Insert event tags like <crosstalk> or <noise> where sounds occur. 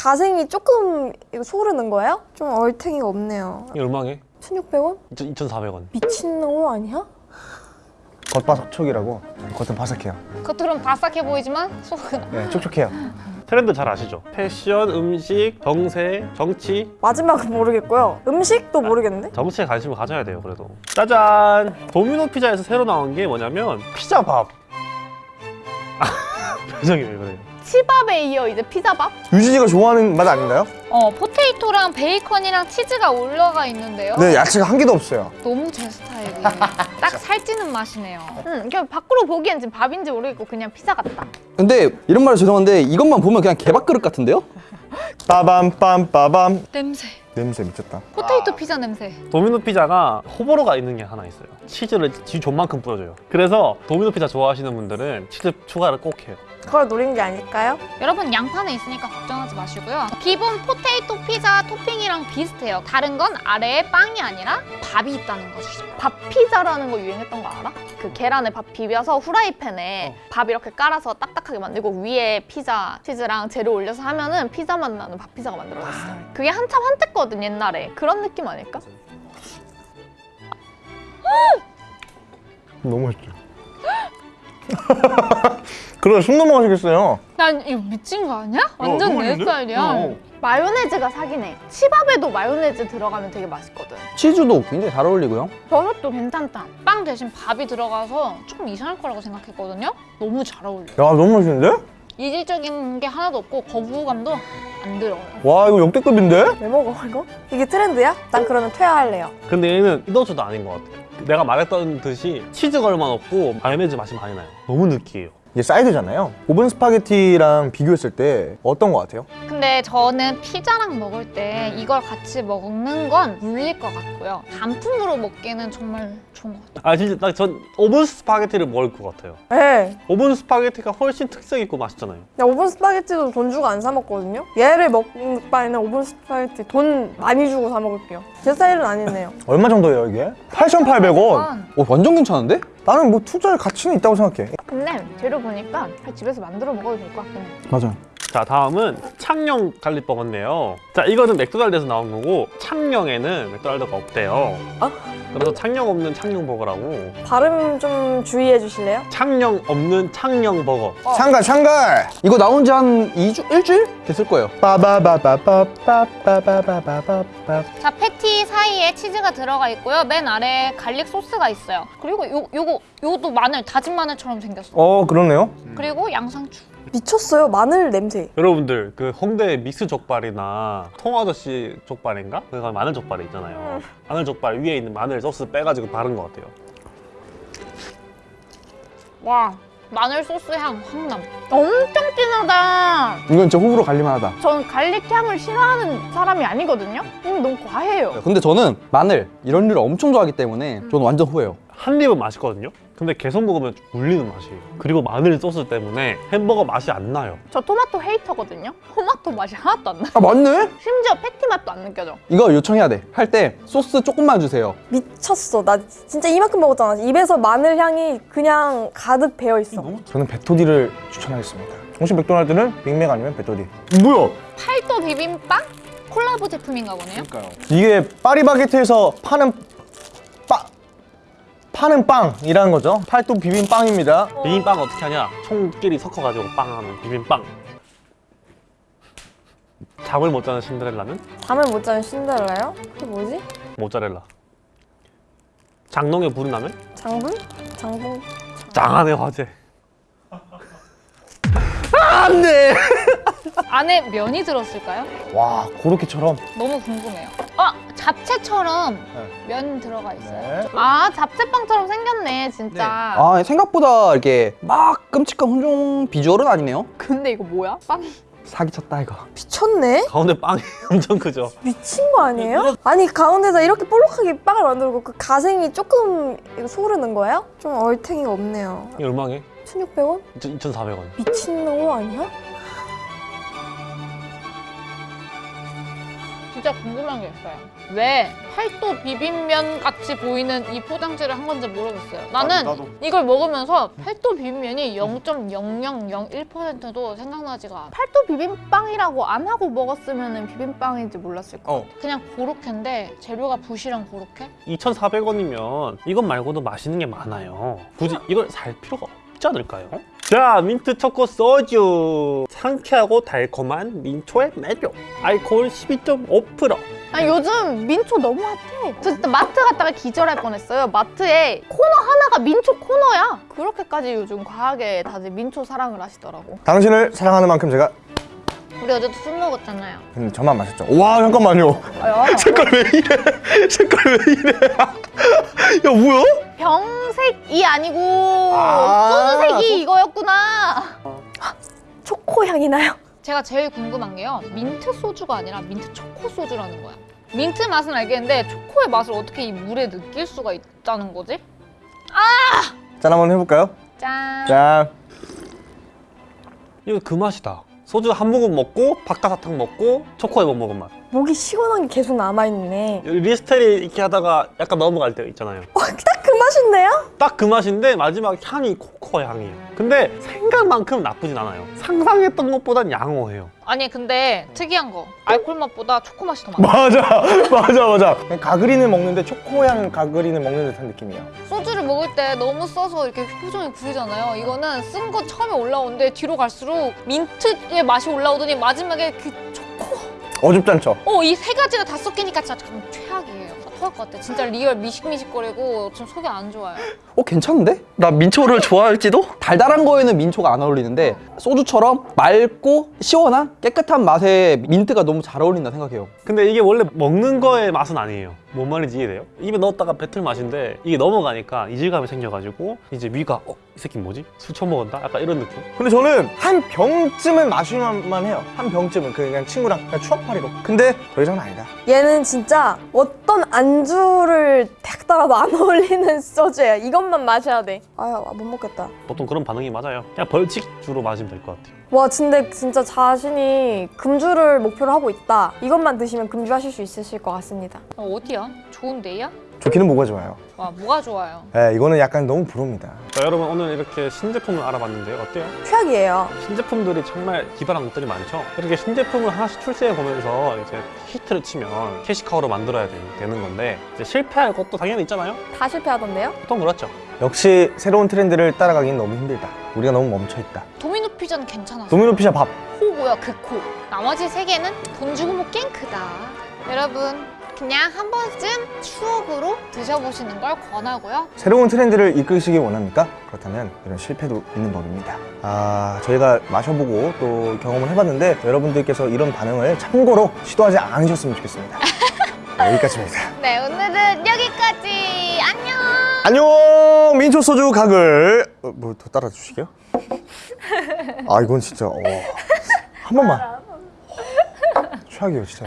가생이 조금 이거 소르는 거예요? 좀 얼탱이가 없네요. 이게 얼마게? 1,600원? 2,400원. 미친놈 아니야? 겉바속촉이라고 겉은 바삭해요 겉으로는 바삭해 보이지만 속은 네 촉촉해요 트렌드 잘 아시죠? 패션, 음식, 정세, 정치. 마지막은 모르겠고요. 음식도 모르겠는데? 정치에 관심을 가져야 돼요, 그래도. 짜잔! 도미노 피자에서 새로 나온 게 뭐냐면 피자밥. <laughs> <laughs> 표정이 왜 그래요? 치밥에 이어 이제 피자밥? 유진이가 좋아하는 맛 아닌가요? 어 포테이토랑 베이컨이랑 치즈가 올라가 있는데요. 네 야채가 한 개도 없어요 너무 제 스타일이에요. <laughs> 딱 살찌는 맛이네요. 음, 그냥 밖으로 보기엔 지금 밥인지 모르겠고 그냥 피자 같다. 근데 이런 말은 죄송한데 이것만 보면 그냥 개밥 그릇 같은데요? <laughs> 빠밤 빰 빠밤 냄새. 냄새 미쳤다 포테이토 피자 냄새. 도미노 피자가 호불호가 있는 게 하나 있어요. 치즈를 지 좆만큼 뿌려줘요. 그래서 도미노 피자 좋아하시는 분들은 치즈 추가를 꼭 해요. 그걸 노린 게 아닐까요? 여러분 양파는 있으니까 걱정하지 마시고요. 기본 포테이토 피자 토핑이랑 비슷해요. 다른 건 아래에 빵이 아니라 밥이 있다는 거죠. 밥 피자라는 거 유행했던 거 알아? 그 계란에 밥 비벼서 후라이팬에 밥 이렇게 깔아서 딱딱하게 만들고 위에 피자 치즈랑 재료 올려서 하면은 피자 맛 나는 밥 피자가 만들어졌어. 그게 한참 한때 거든 옛날에. 그런 느낌 아닐까? 너무 맛있죠 그래 숨 넘어가시겠어요 난 이거 미친 거 아니야? 완전 내 스타일이야. 마요네즈가 사기네. 치밥에도 마요네즈 들어가면 되게 맛있거든. 치즈도 굉장히 잘 어울리고요. 버섯도 괜찮다. 빵 대신 밥이 들어가서 조금 이상할 거라고 생각했거든요. 너무 잘 어울려. 야 너무 맛있는데? 이질적인 게 하나도 없고 거부감도 안 들어요. 와 이거 역대급인데? 왜 먹어 이거? 이게 트렌드야? 난 그러면 퇴화할래요. 근데 얘는 이도저도 아닌 것 같아요. 내가 말했던 듯이 치즈가 얼마 없고 마요네즈 맛이 많이 나요. 너무 느끼해요. 이게 사이드잖아요 오븐 스파게티랑 비교했을 때 어떤 거 같아요? 근데 저는 피자랑 먹을 때 이걸 같이 먹는 건 물릴 것 같고요. 단품으로 먹기는 정말 좋은 것 같아요. 아 진짜 난 전 오븐 스파게티를 먹을 것 같아요. 네. 오븐 스파게티가 훨씬 특색 있고 맛있잖아요. 나 오븐 스파게티도 돈 주고 안 사 먹거든요. 얘를 먹는 바에는 오븐 스파게티 돈 많이 주고 사 먹을게요. 제 스타일은 아니네요. 얼마 정도예요 이게? 8,800원 오, 완전 괜찮은데? 나는 뭐 투자할 가치는 있다고 생각해 근데 재료 보니까 집에서 만들어 먹어도 될 것 같긴 해. 맞아요. 자 다음은 창녕 갈릭버거인데요 자 이거는 맥도날드에서 나온 거고 창녕에는 맥도날드가 없대요 어? 그래서 창녕 없는 창녕 버거라고 발음 좀 주의해 주실래요? 창녕 없는 창녕 버거 어. 상갈 상갈 이거 나온 지 한 2주? 일주일? 됐을 거예요 자 패티 사이에 치즈가 들어가 있고요 맨 아래에 garlic 소스가 있어요 그리고 요, 요거 요도 마늘 다진 마늘처럼 생겼어요 어 그러네요 그리고 양상추 미쳤어요. 마늘 냄새. 여러분들 그 홍대 미쓰족발이나 통아저씨 족발인가? 그가 마늘 족발이 있잖아요. 마늘 족발 위에 있는 마늘 소스 빼가지고 바른 것 같아요. 와, 마늘 소스 향 확 남. 엄청 진하다. 이건 진짜 호불호 갈릴만하다. 전 garlic 향을 싫어하는 사람이 아니거든요. 음, 너무 과해요. 근데 저는 마늘 이런 류를 엄청 좋아하기 때문에 저는 완전 호예요. 한 입은 맛있거든요. 근데 계속 먹으면 좀 물리는 맛이에요. 그리고 마늘 소스 때문에 햄버거 맛이 안 나요. 저 토마토 hater거든요. 토마토 맛이 하나도 안 나. 아 맞네? 심지어 패티 맛도 안 느껴져. 이거 요청해야 돼. 할 때 소스 조금만 주세요. 미쳤어. 나 진짜 이만큼 먹었잖아. 입에서 마늘 향이 그냥 가득 배어 있어. 저는 베토디를 추천하겠습니다 혹시 맥도날드는 빅맥 아니면 베토디 뭐야? 팔도 비빔빵? 콜라보 제품인가 보네요. 이게 파리바게트에서 파는 빠 파는 빵이라는 거죠 팔도 비빔빵입니다 비빔빵 어떻게 하냐? 총끼리 섞어가지고 빵하는 비빔빵. 잠을 못 자는 신데렐라는 잠을 못 자는 신데렐라요? 그게 뭐지? 모짜렐라. 장롱에 불이 나면 장분? 장분? 장안의 화제. <laughs> 안돼. <laughs> 안에 면이 들었을까요? 와 고로케처럼 너무 궁금해요. 아, 잡채처럼 네. 면 들어가 있어요. 네. 아, 잡채빵처럼 생겼네, 진짜. 아 생각보다 이렇게 막 끔찍한 혼종 비주얼은 아니네요. 근데 이거 뭐야? 빵? 사기쳤다 이거. 미쳤네? 가운데 빵이 <laughs> 엄청 크죠. 미친 거 아니에요? 아니 가운데다 이렇게 볼록하게 빵을 만들고 그 가생이 조금 이거 소르는 거예요? 좀 얼탱이가 없네요. 이게 얼마게? 1,600원? 2,400원. 미친놈 아니야? 진짜 궁금한 게 있어요. 왜 팔도 비빔면 같이 보이는 이 포장지를 한 건지 모르겠어요. 나는 나도. 이걸 먹으면서 팔도 비빔면이 0.0001%도 생각나지가 않아. 팔도 비빔빵이라고 안 하고 먹었으면 비빔빵인지 몰랐을 거야. 어. 그냥 고로케인데 재료가 부실한 고로케? 2,400원이면 이것 말고도 맛있는 게 많아요. 굳이 이걸 살 필요가 없지 않을까요? 자, 민트 초코 소주. 상쾌하고 달콤한 민초의 매력. 알코올 12.5%. 아니 요즘 민초 너무 핫해. 저 진짜 마트 갔다가 기절할 뻔했어요. 마트에 코너 하나가 민초 코너야. 그렇게까지 요즘 과하게 다들 민초 사랑을 하시더라고. 당신을 사랑하는 만큼 제가 우리 어제도 술 먹었잖아요. 근데 저만 마셨죠. 와 잠깐만요. <laughs> 색깔 왜 이래? <laughs> 색깔 왜 이래? <laughs> 야 뭐야? 병색이 아니고 아, 소주색이 이거였구나. 초코 향이 나요. 제가 제일 궁금한 게요. 민트 소주가 아니라 민트 초코 소주라는 거야. 민트 맛은 알겠는데 초코의 맛을 어떻게 이 물에 느낄 수가 있다는 거지? 짠 한번 해볼까요? 짠. 짠. 이거 그 맛이다. 소주 한 모금 먹고 박하사탕 먹고 초코에 못 먹은 맛. 목이 시원한 게 계속 남아있네. 리스테리 이렇게 하다가 약간 넘어갈 때 있잖아요. 딱그 맛인데요? 딱 그 맛인데 마지막 향이 코코아 향이에요. 근데 생각만큼 나쁘진 않아요. 상상했던 것보단 양호해요. 아니 근데 특이한 거 알콜 맛보다 초코 맛이 더 많아. 맞아, <laughs> 맞아, 맞아. 그냥 가그린을 먹는데 초코향 가그린을 먹는 듯한 느낌이야. 소주를 먹을 때 너무 써서 이렇게 표정이 구리잖아요. 이거는 쓴 거 처음에 올라오는데 뒤로 갈수록 민트의 맛이 올라오더니 마지막에 그 초코. 어줍잖죠. 어, 이 세 가지가 다 섞이니까 진짜 참 최악이에요. 나 토할 것 같아. 진짜 real 미식미식거리고 지금 속이 안 좋아요. 어 괜찮은데? 나 민초를 좋아할지도? 달달한 거에는 민초가 안 어울리는데 소주처럼 맑고 시원한 깨끗한 맛에 민트가 너무 잘 어울린다 생각해요. 근데 이게 원래 먹는 거의 맛은 아니에요. 뭔 말인지 이해돼요? 입에 넣었다가 뱉을 맛인데 이게 넘어가니까 이질감이 생겨가지고 이제 위가 어? 이 새끼 뭐지? 술 처먹었나? 약간 이런 느낌? 근데 저는 한 병쯤은 마실만 해요. 한 병쯤은 그 그냥 친구랑 그냥 추억팔이로. 근데 더 이상은 아니다. 얘는 진짜 어떤 안주를 딱 따라도 안 <laughs> 어울리는 소주예요. 이것만 마셔야 돼. 아유, 못 먹겠다. 보통 그런 반응이 맞아요. 그냥 벌칙 주로 마시면 될 것 같아요. 와, 근데 진짜 자신이 금주를 목표로 하고 있다. 이것만 드시면 금주하실 수 있으실 것 같습니다. 어, 어디야? 좋은 데야? 좋기는 뭐가 좋아요. 와, 뭐가 좋아요? 예, 이거는 약간 너무 부럽니다. 자, 여러분 오늘 이렇게 신제품을 알아봤는데요. 어때요? 최악이에요. 신제품들이 정말 기발한 것들이 많죠. 이렇게 신제품을 하나씩 출시해 보면서 이제 히트를 치면 cash cow로 만들어야 되- 되는 건데 이제 실패할 것도 당연히 있잖아요. 다 실패하던데요? 보통 그렇죠. 역시 새로운 트렌드를 따라가기는 너무 힘들다. 우리가 너무 멈춰있다. 도미노 피자는 괜찮았어. 도미노 피자 밥. 코고요, 그 코. 나머지 세 개는 돈 주고 먹기엔 그렇다. 여러분, 그냥 한 번쯤 추억으로 드셔보시는 걸 권하고요. 새로운 트렌드를 이끌시기 원합니까? 그렇다면 이런 실패도 있는 법입니다. 아, 저희가 마셔보고 또 경험을 해봤는데 여러분들께서 이런 반응을 참고로 시도하지 않으셨으면 좋겠습니다. <laughs> 네, 여기까지입니다. 네, 오늘은 여기까지. 안녕! 안녕! 민초 소주 각을 어, 뭐더 따라주시게요? 아 이건 진짜 어. 한 번만. 최악이에요 진짜